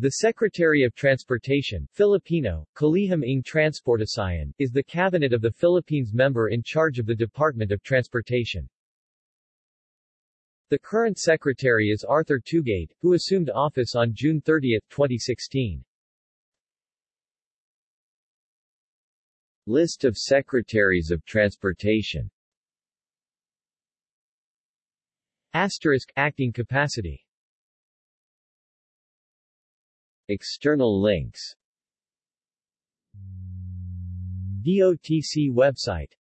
The Secretary of Transportation Filipino, Kalihim ng is the cabinet of the Philippines member in charge of the Department of Transportation. The current secretary is Arthur Tugade, who assumed office on June 30, 2016. List of Secretaries of Transportation Asterisk, acting capacity External links. DOTC website